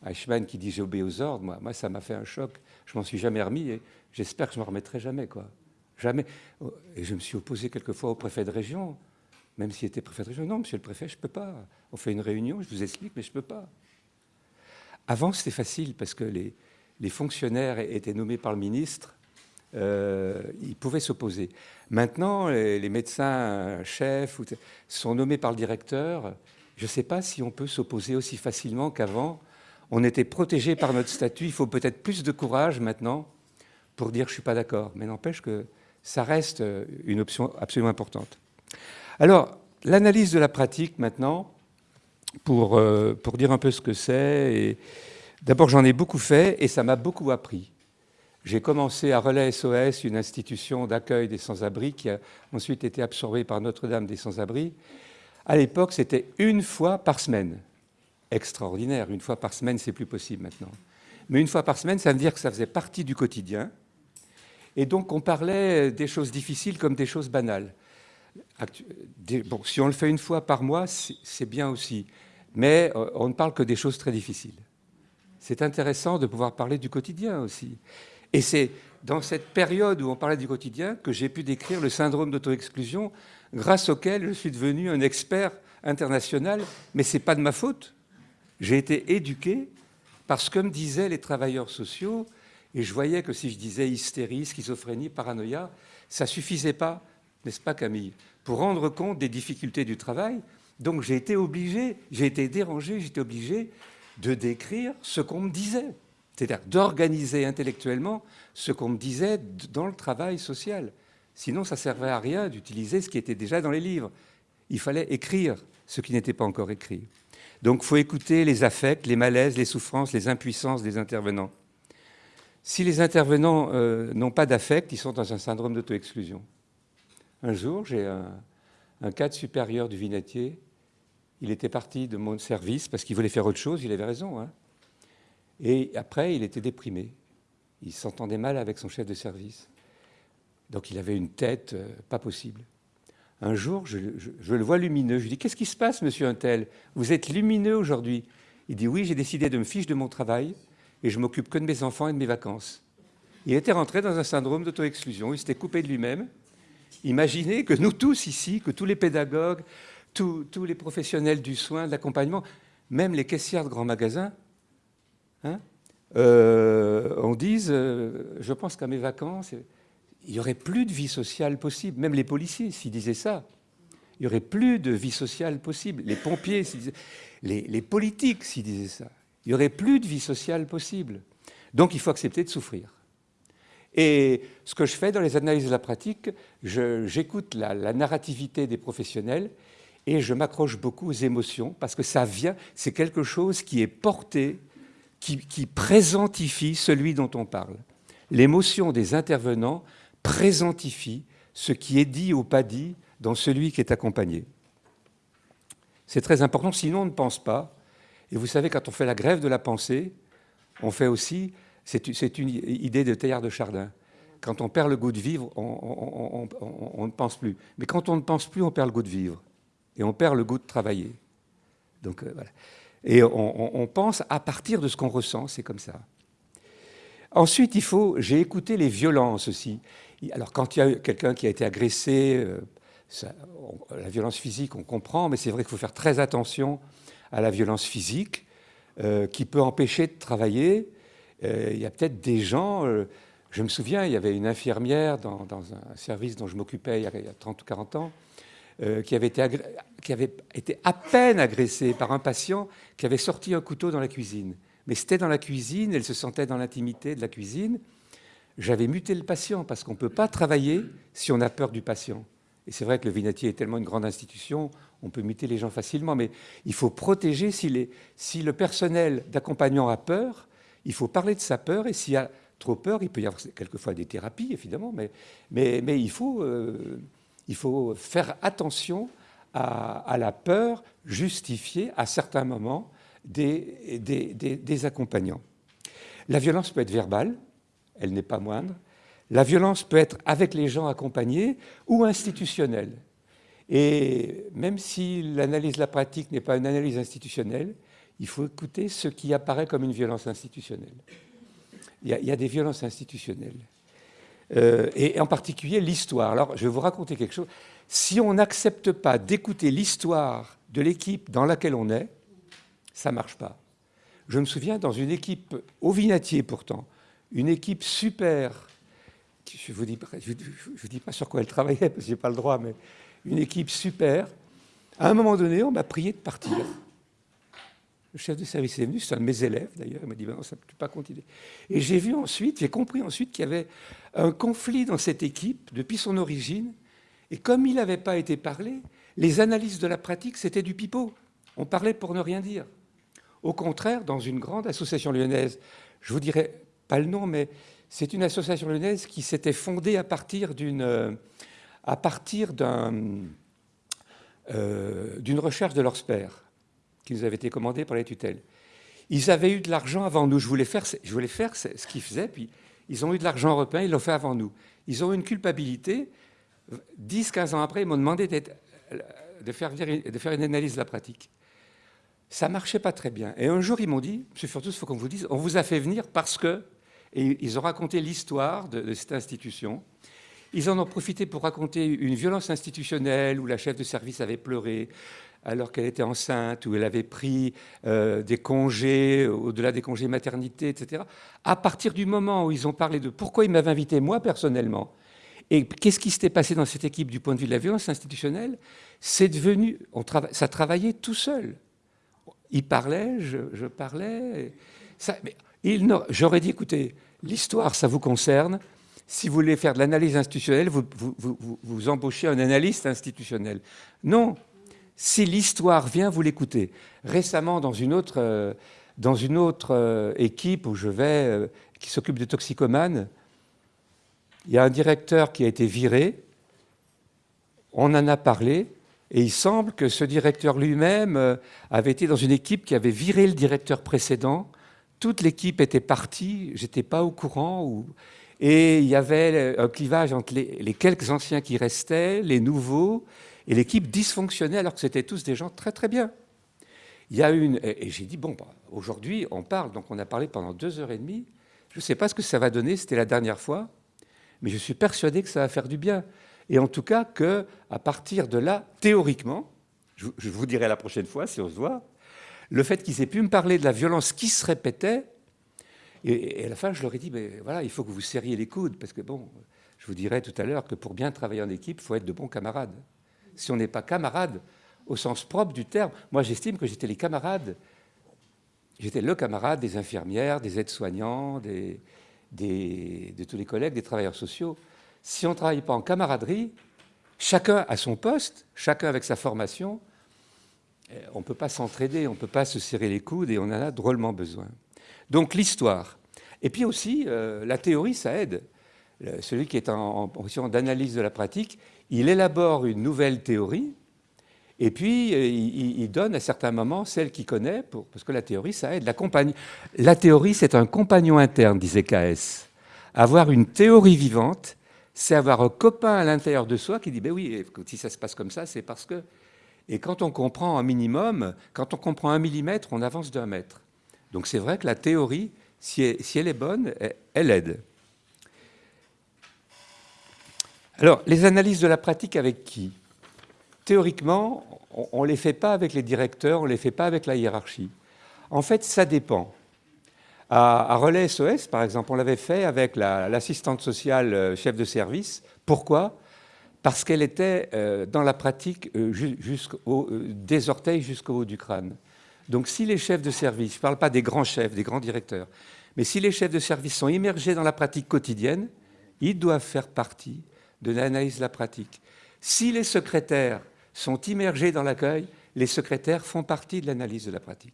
Eichmann qui dit j'obéis aux ordres, moi, ça m'a fait un choc. Je m'en suis jamais remis et j'espère que je m'en remettrai jamais. Quoi. Jamais. Et je me suis opposé quelquefois au préfet de région, même s'il était préfet de région. Non, monsieur le préfet, je ne peux pas. On fait une réunion, je vous explique, mais je ne peux pas. Avant, c'était facile parce que les, les fonctionnaires étaient nommés par le ministre euh, ils pouvaient s'opposer. Maintenant, les, médecins chefs sont nommés par le directeur. Je ne sais pas si on peut s'opposer aussi facilement qu'avant. On était protégé par notre statut. Il faut peut-être plus de courage maintenant pour dire je ne suis pas d'accord. Mais n'empêche que ça reste une option absolument importante. Alors, l'analyse de la pratique maintenant, pour, euh, pour dire un peu ce que c'est. D'abord, j'en ai beaucoup fait et ça m'a beaucoup appris. J'ai commencé à Relais SOS, une institution d'accueil des sans-abri qui a ensuite été absorbée par Notre-Dame des sans-abri. À l'époque, c'était une fois par semaine. Extraordinaire, une fois par semaine, c'est plus possible maintenant. Mais une fois par semaine, ça veut dire que ça faisait partie du quotidien. Et donc, on parlait des choses difficiles comme des choses banales. Bon, si on le fait une fois par mois, c'est bien aussi. Mais euh, on ne parle que des choses très difficiles. C'est intéressant de pouvoir parler du quotidien aussi. Et c'est dans cette période où on parlait du quotidien que j'ai pu décrire le syndrome d'auto-exclusion, grâce auquel je suis devenu un expert international. Mais ce n'est pas de ma faute. J'ai été éduqué parce que me disaient les travailleurs sociaux, et je voyais que si je disais hystérie, schizophrénie, paranoïa, ça ne suffisait pas, n'est-ce pas Camille, pour rendre compte des difficultés du travail. Donc j'ai été obligé, j'ai été dérangé, été obligé de décrire ce qu'on me disait c'est-à-dire d'organiser intellectuellement ce qu'on me disait dans le travail social. Sinon, ça servait à rien d'utiliser ce qui était déjà dans les livres. Il fallait écrire ce qui n'était pas encore écrit. Donc, il faut écouter les affects, les malaises, les souffrances, les impuissances des intervenants. Si les intervenants euh, n'ont pas d'affect, ils sont dans un syndrome d'auto-exclusion. Un jour, j'ai un, cadre supérieur du vinatier. Il était parti de mon service parce qu'il voulait faire autre chose. Il avait raison. Hein. Et après, il était déprimé. Il s'entendait mal avec son chef de service. Donc il avait une tête euh, pas possible. Un jour, je, le vois lumineux. Je lui dis Qu'est-ce qui se passe, monsieur Untel? Vous êtes lumineux aujourd'hui Il dit Oui, j'ai décidé de me fiche de mon travail et je m'occupe que de mes enfants et de mes vacances. Il était rentré dans un syndrome d'auto-exclusion. Il s'était coupé de lui-même. Imaginez que nous tous ici, que tous les pédagogues, tous, les professionnels du soin, de l'accompagnement, même les caissières de grands magasins, hein, euh, on dise, euh, je pense qu'à mes vacances, il n'y aurait plus de vie sociale possible. Même les policiers, s'ils disaient ça, il n'y aurait plus de vie sociale possible. Les pompiers, les, les politiques, s'ils disaient ça, il n'y aurait plus de vie sociale possible. Donc il faut accepter de souffrir. Et ce que je fais dans les analyses de la pratique, j'écoute la, narrativité des professionnels et je m'accroche beaucoup aux émotions parce que ça vient, c'est quelque chose qui est porté, qui présentifie celui dont on parle. L'émotion des intervenants présentifie ce qui est dit ou pas dit dans celui qui est accompagné. C'est très important, sinon on ne pense pas. Et vous savez, quand on fait la grève de la pensée, on fait aussi, c'est une idée de Teilhard de Chardin, quand on perd le goût de vivre, on, ne pense plus. Mais quand on ne pense plus, on perd le goût de vivre. Et on perd le goût de travailler. Donc, euh, voilà. Et on, pense à partir de ce qu'on ressent, c'est comme ça. Ensuite, il faut, j'ai écouté les violences aussi. Alors, quand il y a quelqu'un qui a été agressé, euh, la violence physique, on comprend, mais c'est vrai qu'il faut faire très attention à la violence physique, euh, qui peut empêcher de travailler. il y a peut-être des gens, je me souviens, il y avait une infirmière dans, un service dont je m'occupais il, y a 30 ou 40 ans, euh, qui, avait été qui avait été à peine agressée par un patient qui avait sorti un couteau dans la cuisine. Mais c'était dans la cuisine, elle se sentait dans l'intimité de la cuisine. J'avais muté le patient parce qu'on ne peut pas travailler si on a peur du patient. Et c'est vrai que le Vinatier est tellement une grande institution, on peut muter les gens facilement, mais il faut protéger si, le personnel d'accompagnant a peur, il faut parler de sa peur et s'il y a trop peur. Il peut y avoir quelquefois des thérapies, évidemment, mais, euh, il faut faire attention à, la peur justifiée à certains moments des, accompagnants. La violence peut être verbale, elle n'est pas moindre. La violence peut être avec les gens accompagnés ou institutionnelle. Et même si l'analyse de la pratique n'est pas une analyse institutionnelle, il faut écouter ce qui apparaît comme une violence institutionnelle il y, a, des violences institutionnelles. Euh, et en particulier l'histoire. Alors, je vais vous raconter quelque chose. Si on n'accepte pas d'écouter l'histoire de l'équipe dans laquelle on est, ça ne marche pas. Je me souviens, dans une équipe au Vinatier pourtant, une équipe super, je ne vous, dis, pas sur quoi elle travaillait, parce que je n'ai pas le droit, mais une équipe super, à un moment donné, on m'a prié de partir. Le chef de service est venu, c'est un de mes élèves d'ailleurs, il m'a dit ben non, ça ne peut pas continuer. Et j'ai vu ensuite, j'ai compris ensuite qu'il y avait un conflit dans cette équipe depuis son origine, et comme il n'avait pas été parlé, les analyses de la pratique, c'était du pipeau. On parlait pour ne rien dire. Au contraire, dans une grande association lyonnaise, je vous dirais pas le nom, mais c'est une association lyonnaise qui s'était fondée à partir d'une à partir euh, recherche de leurs père qui nous avait été commandé par les tutelles. Ils avaient eu de l'argent avant nous. Je voulais faire, je voulais faire ce qu'ils faisaient, puis ils ont eu de l'argent européen, ils l'ont fait avant nous. Ils ont eu une culpabilité. 10-15 ans après, ils m'ont demandé de faire, de faire une analyse de la pratique. Ça marchait pas très bien. Et un jour, ils m'ont dit, M. Furtus, il faut qu'on vous dise, on vous a fait venir parce que... Et ils ont raconté l'histoire de, cette institution. Ils en ont profité pour raconter une violence institutionnelle où la chef de service avait pleuré, alors qu'elle était enceinte, où elle avait pris euh, des congés, au-delà des congés maternité, etc. À partir du moment où ils ont parlé de pourquoi ils m'avaient invité, moi personnellement, et qu'est-ce qui s'était passé dans cette équipe du point de vue de la violence institutionnelle, c'est devenu, on ça travaillait tout seul. Il parlait, je, parlais. J'aurais dit, écoutez, l'histoire, ça vous concerne. Si vous voulez faire de l'analyse institutionnelle, vous, vous, embauchez un analyste institutionnel. Non, si l'histoire vient, vous l'écoutez. Récemment, dans une autre, euh, dans une autre euh, équipe où je vais, euh, qui s'occupe des toxicomanes, il y a un directeur qui a été viré. On en a parlé. Et il semble que ce directeur lui-même avait été dans une équipe qui avait viré le directeur précédent. Toute l'équipe était partie, j'étais pas au courant. Et il y avait un clivage entre les quelques anciens qui restaient, les nouveaux, et l'équipe dysfonctionnait alors que c'était tous des gens très très bien. Il y a une, et j'ai dit, bon, bah, aujourd'hui on parle, donc on a parlé pendant deux heures et demie, je ne sais pas ce que ça va donner, c'était la dernière fois, mais je suis persuadé que ça va faire du bien. Et en tout cas que à partir de là, théoriquement, je, vous dirai la prochaine fois si on se voit, le fait qu'ils aient pu me parler de la violence qui se répétait, et, à la fin, je leur ai dit, mais voilà, il faut que vous serriez les coudes, parce que bon, je vous dirai tout à l'heure que pour bien travailler en équipe, il faut être de bons camarades. Si on n'est pas camarade au sens propre du terme, moi j'estime que j'étais les camarades, j'étais le camarade des infirmières, des aides-soignants, des, de tous les collègues, des travailleurs sociaux. Si on ne travaille pas en camaraderie, chacun à son poste, chacun avec sa formation, on ne peut pas s'entraider, on ne peut pas se serrer les coudes et on en a drôlement besoin. Donc l'histoire. Et puis aussi, euh, la théorie, ça aide. celui qui est en, position d'analyse de la pratique, il élabore une nouvelle théorie, et puis euh, il, donne à certains moments celle qu'il connaît, parce que la théorie, ça aide. La, la théorie, c'est un compagnon interne, disait KS. Avoir une théorie vivante, c'est avoir un copain à l'intérieur de soi qui dit, ben oui, si ça se passe comme ça, c'est parce que... Et quand on comprend un minimum, quand on comprend un millimètre, on avance d'un mètre. Donc c'est vrai que la théorie, si elle, est bonne, elle aide. Alors, les analyses de la pratique avec qui? Théoriquement, on ne les fait pas avec les directeurs, on ne les fait pas avec la hiérarchie. En fait, ça dépend. À, Relais SOS, par exemple, on l'avait fait avec l'assistante sociale euh, chef de service. Pourquoi? Parce qu'elle était euh, dans la pratique euh, des orteils jusqu'au haut du crâne. Donc si les chefs de service, je ne parle pas des grands chefs, des grands directeurs, mais si les chefs de service sont immergés dans la pratique quotidienne, ils doivent faire partie de l'analyse de la pratique. Si les secrétaires sont immergés dans l'accueil, les secrétaires font partie de l'analyse de la pratique.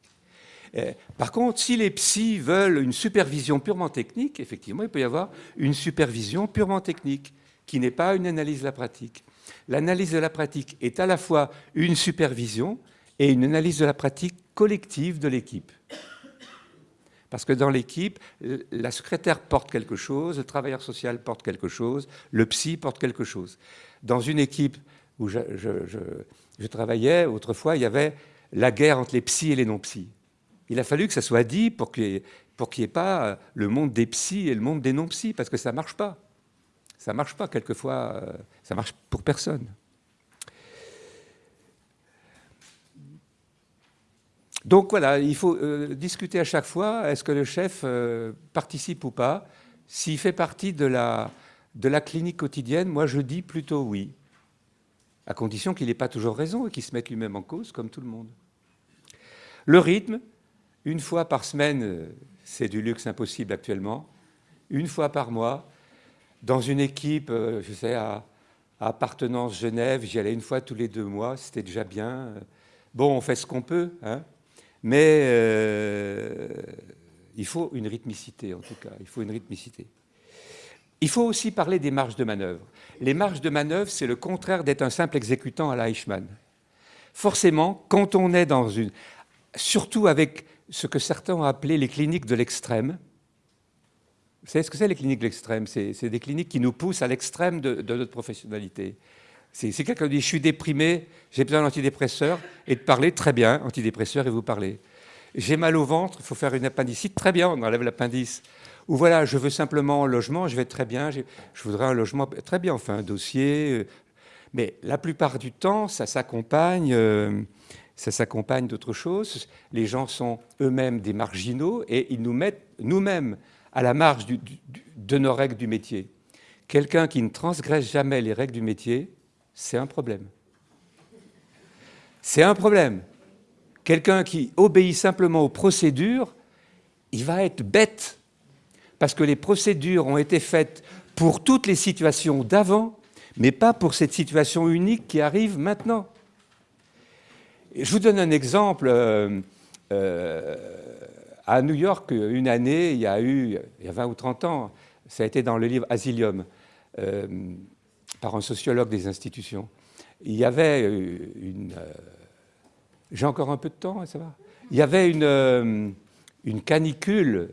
Euh, par contre, si les psys veulent une supervision purement technique, effectivement, il peut y avoir une supervision purement technique, qui n'est pas une analyse de la pratique. L'analyse de la pratique est à la fois une supervision et une analyse de la pratique collective de l'équipe. Parce que dans l'équipe, la secrétaire porte quelque chose, le travailleur social porte quelque chose, le psy porte quelque chose. Dans une équipe où je, travaillais, autrefois, il y avait la guerre entre les psys et les non-psys. Il a fallu que ça soit dit pour qu'il n'y ait, pas euh, le monde des psys et le monde des non-psys, parce que ça ne marche pas. Ça ne marche pas, quelquefois, euh, ça marche pour personne. Donc voilà, il faut euh, discuter à chaque fois, est-ce que le chef participe ou pas S'il fait partie de la, de la clinique quotidienne, moi je dis plutôt oui, à condition qu'il n'ait pas toujours raison et qu'il se mette lui-même en cause, comme tout le monde. Le rythme, une fois par semaine, euh, c'est du luxe impossible actuellement. Une fois par mois, dans une équipe, euh, je sais, à, appartenance Genève, j'y allais une fois tous les deux mois, c'était déjà bien. Bon, on fait ce qu'on peut, hein, mais euh, il faut une rythmicité, en tout cas, il faut une rythmicité. Il faut aussi parler des marges de manœuvre. Les marges de manœuvre, c'est le contraire d'être un simple exécutant à la. Forcément, quand on est dans une... Surtout avec ce que certains ont appelé les cliniques de l'extrême. Vous savez ce que c'est les cliniques de l'extrême? C'est des cliniques qui nous poussent à l'extrême de, notre professionnalité. C'est quelqu'un qui dit « je suis déprimé, j'ai besoin d'antidépresseurs » et de parler très bien, antidépresseurs, et vous parlez. J'ai mal au ventre, il faut faire une appendicite, très bien, on enlève l'appendice. Ou voilà, je veux simplement un logement, je vais très bien, je voudrais un logement, très bien, enfin un dossier. Euh, mais la plupart du temps, ça s'accompagne... Euh, ça s'accompagne d'autres choses. Les gens sont eux-mêmes des marginaux et ils nous mettent nous-mêmes à la marge de nos règles du métier. Quelqu'un qui ne transgresse jamais les règles du métier, c'est un problème. C'est un problème. Quelqu'un qui obéit simplement aux procédures, il va être bête, parce que les procédures ont été faites pour toutes les situations d'avant, mais pas pour cette situation unique qui arrive maintenant. Je vous donne un exemple. Euh, euh, à New York, une année, il y a eu, il y a 20 ou 30 ans, ça a été dans le livre Asilium, euh, par un sociologue des institutions. Il y avait une... J'ai encore un peu de temps, ça va? Il y avait une, une canicule.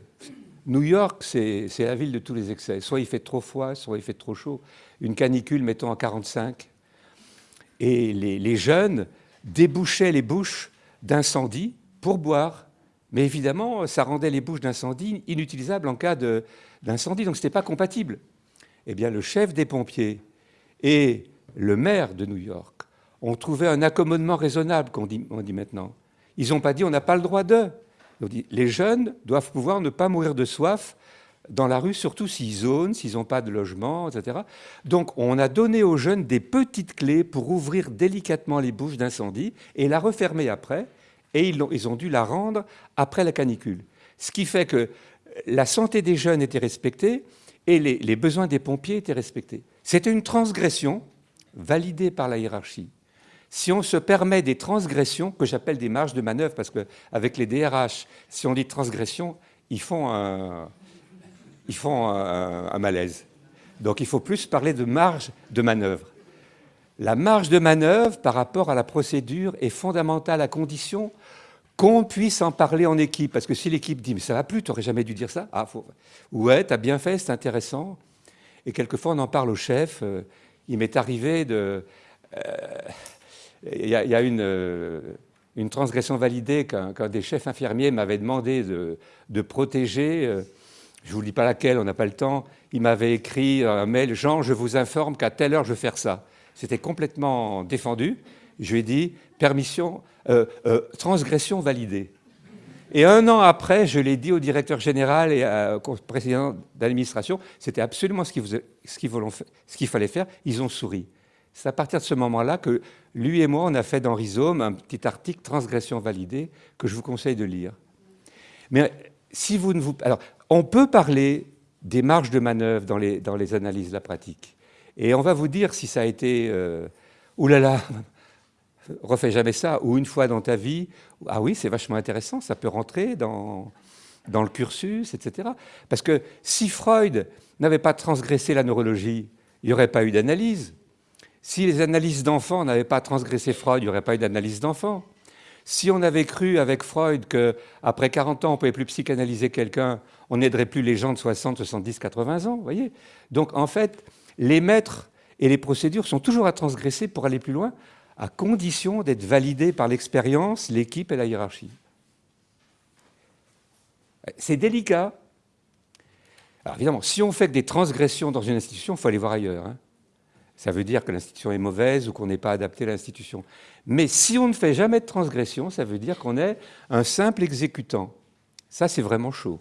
New York, c'est la ville de tous les excès. Soit il fait trop froid, soit il fait trop chaud. Une canicule, mettons, à 45. Et les, jeunes débouchait les bouches d'incendie pour boire. Mais évidemment, ça rendait les bouches d'incendie inutilisables en cas d'incendie, donc ce n'était pas compatible. Eh bien, le chef des pompiers et le maire de New York ont trouvé un accommodement raisonnable, qu'on dit, on dit maintenant. Ils n'ont pas dit on n'a pas le droit d'eux. Les jeunes doivent pouvoir ne pas mourir de soif dans la rue, surtout s'ils zonent, s'ils n'ont pas de logement, etc. Donc on a donné aux jeunes des petites clés pour ouvrir délicatement les bouches d'incendie et la refermer après, et ils ont, dû la rendre après la canicule. Ce qui fait que la santé des jeunes était respectée et les, besoins des pompiers étaient respectés. C'était une transgression validée par la hiérarchie. Si on se permet des transgressions, que j'appelle des marges de manœuvre, parce qu'avec les DRH, si on dit transgression, ils font un, ils font un, malaise. Donc il faut plus parler de marge de manœuvre. La marge de manœuvre par rapport à la procédure est fondamentale à condition qu'on puisse en parler en équipe. Parce que si l'équipe dit « mais ça va plus, tu n'aurais jamais dû dire ça ah, faut... ». Ouais, tu as bien fait, c'est intéressant. Et quelquefois on en parle au chef. Euh, il m'est arrivé de... Euh, il y, a une, euh, transgression validée qu'un des chefs infirmiers m'avait demandé de, de protéger je ne vous dis pas laquelle, on n'a pas le temps, il m'avait écrit un mail, Jean, je vous informe qu'à telle heure, je vais faire ça. C'était complètement défendu. Je lui ai dit, permission, euh, euh, transgression validée. Et un an après, je l'ai dit au directeur général et au président d'administration, c'était absolument ce qu'il fallait faire, ils ont souri. C'est à partir de ce moment-là que lui et moi, on a fait dans Rhizome un petit article transgression validée que je vous conseille de lire. Mais si vous ne vous... Alors, on peut parler des marges de manœuvre dans les, dans les analyses de la pratique. Et on va vous dire si ça a été euh, oulala, refais jamais ça, ou une fois dans ta vie, ah oui, c'est vachement intéressant, ça peut rentrer dans, dans le cursus, etc. Parce que si Freud n'avait pas transgressé la neurologie, il n'y aurait pas eu d'analyse. Si les analyses d'enfants n'avaient pas transgressé Freud, il n'y aurait pas eu d'analyse d'enfants. Si on avait cru avec Freud qu'après 40 ans, on ne pouvait plus psychanalyser quelqu'un, on n'aiderait plus les gens de 60, 70, 80 ans, voyez Donc en fait, les maîtres et les procédures sont toujours à transgresser pour aller plus loin, à condition d'être validés par l'expérience, l'équipe et la hiérarchie. C'est délicat. Alors évidemment, si on fait des transgressions dans une institution, il faut aller voir ailleurs. Hein. Ça veut dire que l'institution est mauvaise ou qu'on n'est pas adapté à l'institution. Mais si on ne fait jamais de transgression, ça veut dire qu'on est un simple exécutant. Ça, c'est vraiment chaud.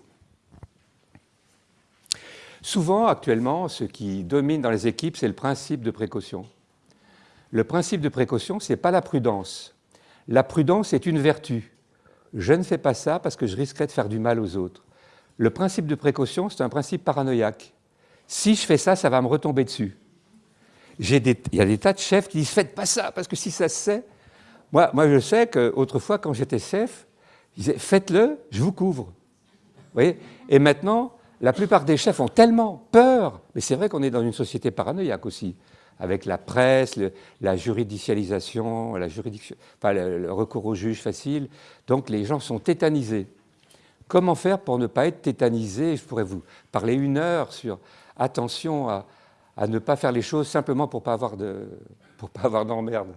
Souvent, actuellement, ce qui domine dans les équipes, c'est le principe de précaution. Le principe de précaution, ce n'est pas la prudence. La prudence est une vertu. Je ne fais pas ça parce que je risquerais de faire du mal aux autres. Le principe de précaution, c'est un principe paranoïaque. Si je fais ça, ça va me retomber dessus il y a des tas de chefs qui disent faites pas ça parce que si ça se sait, moi, moi je sais qu'autrefois quand j'étais chef, ils disaient faites-le, je vous couvre. Vous voyez? Et maintenant, la plupart des chefs ont tellement peur, mais c'est vrai qu'on est dans une société paranoïaque aussi, avec la presse, la juridicialisation, le, recours au juge facile. Donc les gens sont tétanisés. Comment faire pour ne pas être tétanisé? Je pourrais vous parler une heure sur attention à, à ne pas faire les choses simplement pour ne pas avoir d'emmerde.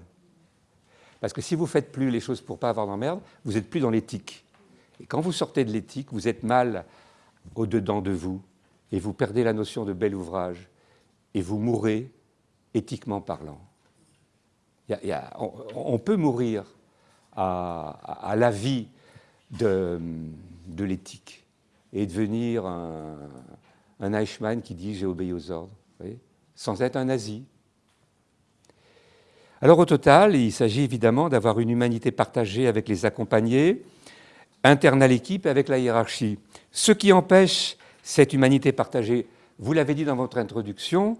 Parce que si vous faites plus les choses pour pas avoir d'emmerde, vous n'êtes plus dans l'éthique. Et quand vous sortez de l'éthique, vous êtes mal au-dedans de vous, et vous perdez la notion de bel ouvrage, et vous mourrez éthiquement parlant. on, peut mourir à, la vie de, l'éthique et devenir un, un Eichmann qui dit « j'ai obéi aux ordres » sans être un nazi. Alors au total, il s'agit évidemment d'avoir une humanité partagée avec les accompagnés, interne à l'équipe avec la hiérarchie. Ce qui empêche cette humanité partagée, vous l'avez dit dans votre introduction,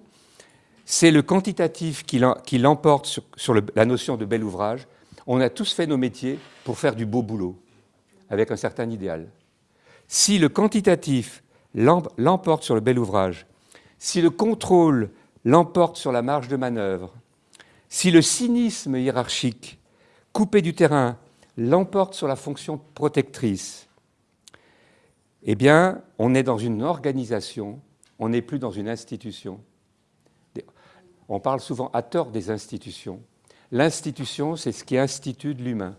c'est le quantitatif qui l'emporte sur, la notion de bel ouvrage. On a tous fait nos métiers pour faire du beau boulot, avec un certain idéal. Si le quantitatif l'emporte sur le bel ouvrage, si le contrôle l'emporte sur la marge de manœuvre, si le cynisme hiérarchique, coupé du terrain, l'emporte sur la fonction protectrice, eh bien, on est dans une organisation, on n'est plus dans une institution. On parle souvent à tort des institutions. L'institution, c'est ce qui institue de l'humain.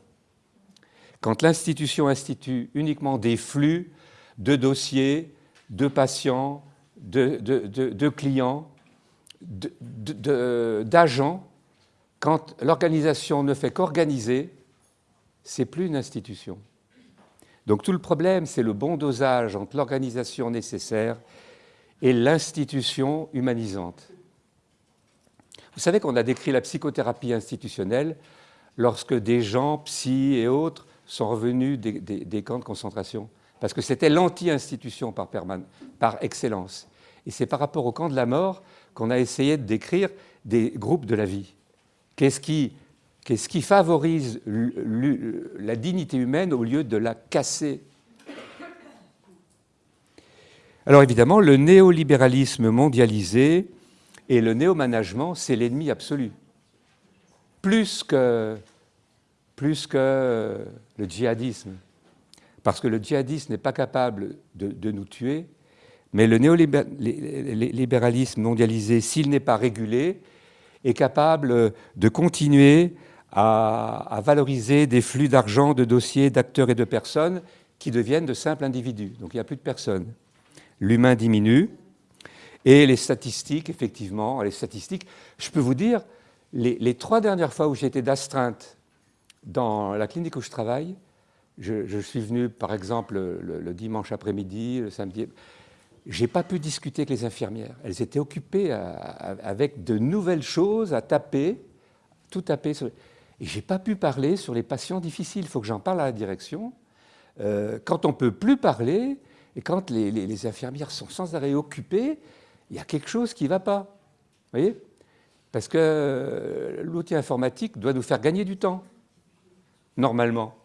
Quand l'institution institue uniquement des flux de dossiers, de patients, de, de clients, d'agents, quand l'organisation ne fait qu'organiser, c'est plus une institution. Donc tout le problème, c'est le bon dosage entre l'organisation nécessaire et l'institution humanisante. Vous savez qu'on a décrit la psychothérapie institutionnelle lorsque des gens, psy et autres, sont revenus des, camps de concentration. Parce que c'était l'anti-institution par, par excellence. Et c'est par rapport au camp de la mort qu'on a essayé de décrire des groupes de la vie. Qu'est-ce qui, qui, favorise la dignité humaine au lieu de la casser Alors évidemment, le néolibéralisme mondialisé et le néo-management, c'est l'ennemi absolu. Plus que, plus que le djihadisme. Parce que le djihadisme n'est pas capable de, nous tuer, mais le néolibéralisme mondialisé, s'il n'est pas régulé, est capable de continuer à, valoriser des flux d'argent, de dossiers, d'acteurs et de personnes qui deviennent de simples individus. Donc il n'y a plus de personnes. L'humain diminue, et les statistiques, effectivement, les statistiques, je peux vous dire, les, trois dernières fois où j'ai été d'astreinte dans la clinique où je travaille, je, suis venu, par exemple, le, dimanche après-midi, le samedi, j'ai pas pu discuter avec les infirmières. Elles étaient occupées avec de nouvelles choses à taper, tout taper. Sur, et j'ai pas pu parler sur les patients difficiles. Il faut que j'en parle à la direction. Euh, quand on peut plus parler et quand les, infirmières sont sans arrêt occupées, il y a quelque chose qui ne va pas. Vous voyez? Parce que l'outil informatique doit nous faire gagner du temps, normalement.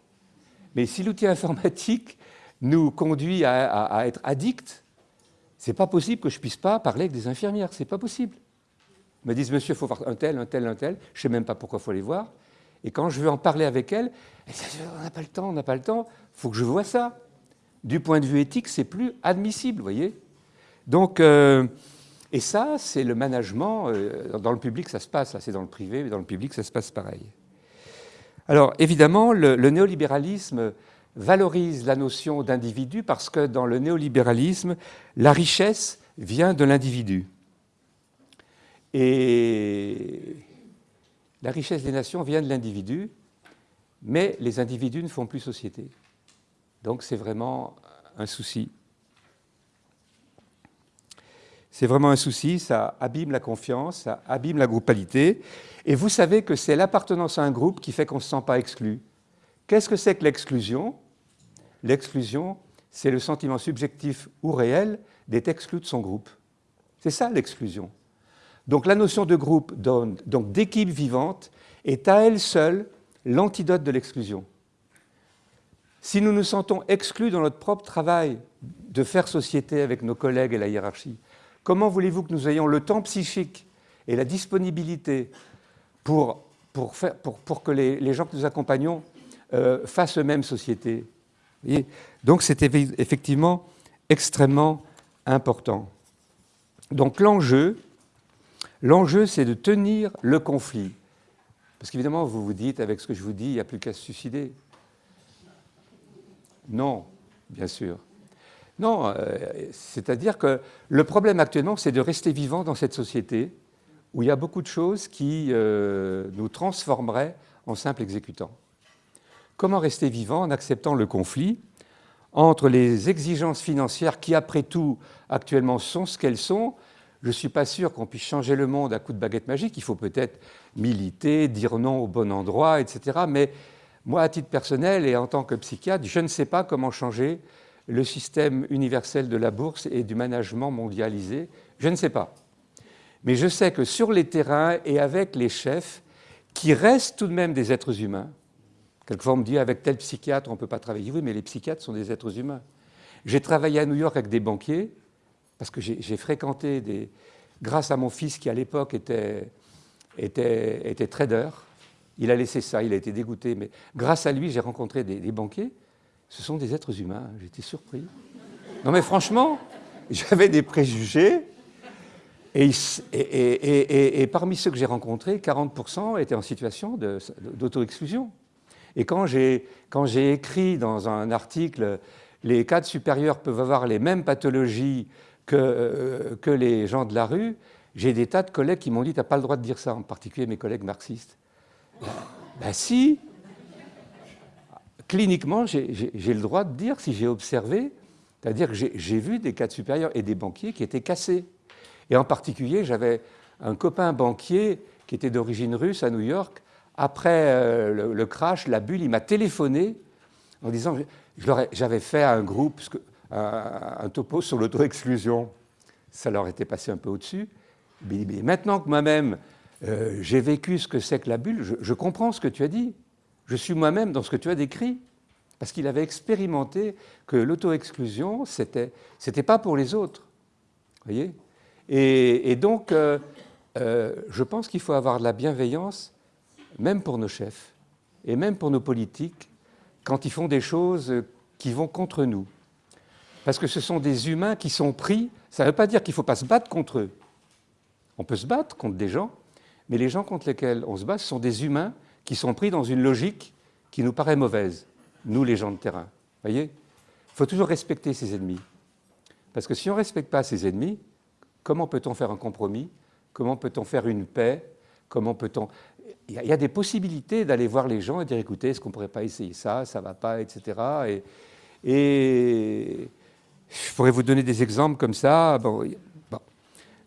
Mais si l'outil informatique nous conduit à, être addicts, c'est pas possible que je puisse pas parler avec des infirmières, c'est pas possible. Ils me disent, monsieur, il faut voir un tel, un tel, un tel, je sais même pas pourquoi il faut les voir. Et quand je veux en parler avec elles, elles disent, on n'a pas le temps, on n'a pas le temps, il faut que je vois ça. Du point de vue éthique, c'est plus admissible, vous voyez donc, euh, et ça, c'est le management. Euh, dans le public, ça se passe. c'est dans le privé, mais dans le public, ça se passe pareil. Alors, évidemment, le, néolibéralisme valorise la notion d'individu parce que dans le néolibéralisme, la richesse vient de l'individu. Et la richesse des nations vient de l'individu, mais les individus ne font plus société. Donc c'est vraiment un souci. C'est vraiment un souci, ça abîme la confiance, ça abîme la groupalité. Et vous savez que c'est l'appartenance à un groupe qui fait qu'on ne se sent pas exclu. Qu'est-ce que c'est que l'exclusion? L'exclusion, c'est le sentiment subjectif ou réel d'être exclu de son groupe. C'est ça l'exclusion. Donc la notion de groupe, donc d'équipe vivante, est à elle seule l'antidote de l'exclusion. Si nous nous sentons exclus dans notre propre travail de faire société avec nos collègues et la hiérarchie, Comment voulez-vous que nous ayons le temps psychique et la disponibilité pour, pour, faire, pour, que les, gens que nous accompagnons euh, fassent eux-mêmes société? Donc c'est effectivement extrêmement important. Donc l'enjeu, l'enjeu c'est de tenir le conflit. Parce qu'évidemment, vous vous dites, avec ce que je vous dis, il n'y a plus qu'à se suicider. Non, bien sûr. Non, euh, c'est-à-dire que le problème actuellement, c'est de rester vivant dans cette société où il y a beaucoup de choses qui euh, nous transformeraient en simples exécutants. Comment rester vivant en acceptant le conflit entre les exigences financières qui, après tout, actuellement sont ce qu'elles sont Je ne suis pas sûr qu'on puisse changer le monde à coup de baguette magique. Il faut peut-être militer, dire non au bon endroit, etc. Mais moi, à titre personnel et en tant que psychiatre, je ne sais pas comment changer le système universel de la bourse et du management mondialisé Je ne sais pas. Mais je sais que sur les terrains et avec les chefs, qui restent tout de même des êtres humains, quelquefois on me dit avec tel psychiatre on ne peut pas travailler. Oui, mais les psychiatres sont des êtres humains. J'ai travaillé à New York avec des banquiers, parce que j'ai fréquenté des... Grâce à mon fils qui à l'époque était, était, était, trader, il a laissé ça, il a été dégoûté, mais grâce à lui j'ai rencontré des banquiers ce sont des êtres humains. J'étais surpris. Non mais franchement, j'avais des préjugés. Et, et, parmi ceux que j'ai rencontrés, 40% étaient en situation d'auto-exclusion. Et quand j'ai écrit dans un article les cadres supérieurs peuvent avoir les mêmes pathologies que, euh, que les gens de la rue, j'ai des tas de collègues qui m'ont dit « tu n'as pas le droit de dire ça », en particulier mes collègues marxistes. Ben, ben si, cliniquement, j'ai le droit de dire si j'ai observé, c'est-à-dire que j'ai vu des cadres supérieurs et des banquiers qui étaient cassés. Et en particulier, j'avais un copain banquier qui était d'origine russe à New York. Après euh, le, crash, la bulle, il m'a téléphoné en disant j'avais fait un groupe, un, topo sur l'auto-exclusion. Ça leur était passé un peu au-dessus. Mais, maintenant que moi-même, euh, j'ai vécu ce que c'est que la bulle, je, comprends ce que tu as dit. Je suis moi-même dans ce que tu as décrit. Parce qu'il avait expérimenté que l'auto-exclusion, c'était n'était pas pour les autres. voyez? Et, donc, euh, euh, je pense qu'il faut avoir de la bienveillance, même pour nos chefs, et même pour nos politiques, quand ils font des choses qui vont contre nous. Parce que ce sont des humains qui sont pris, ça ne veut pas dire qu'il ne faut pas se battre contre eux. On peut se battre contre des gens, mais les gens contre lesquels on se bat, ce sont des humains qui sont pris dans une logique qui nous paraît mauvaise, nous les gens de terrain. voyez? Il faut toujours respecter ses ennemis. Parce que si on ne respecte pas ses ennemis, comment peut-on faire un compromis? Comment peut-on faire une paix? Comment peut-on? Il y, a des possibilités d'aller voir les gens et dire écoutez, est-ce qu'on ne pourrait pas essayer ça, ça ne va pas, etc. Et, et, je pourrais vous donner des exemples comme ça. Bon,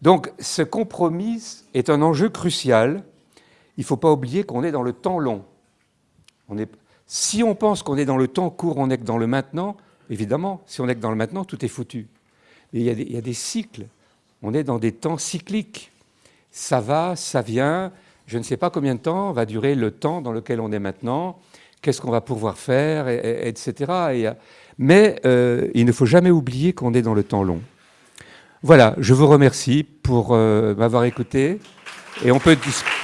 Donc ce compromis est un enjeu crucial. Il ne faut pas oublier qu'on est dans le temps long. Si on pense qu'on est dans le temps court, on est que dans le maintenant, évidemment, si on est que dans le maintenant, tout est foutu. Mais il y a des cycles. On est dans des temps cycliques ça va, ça vient, je ne sais pas combien de temps va durer le temps dans lequel on est maintenant, qu'est-ce qu'on va pouvoir faire, etc. Euh, mais euh, il ne faut jamais oublier qu'on est dans le temps long. Voilà, je vous remercie pour euh, m'avoir écouté et on peut discuter.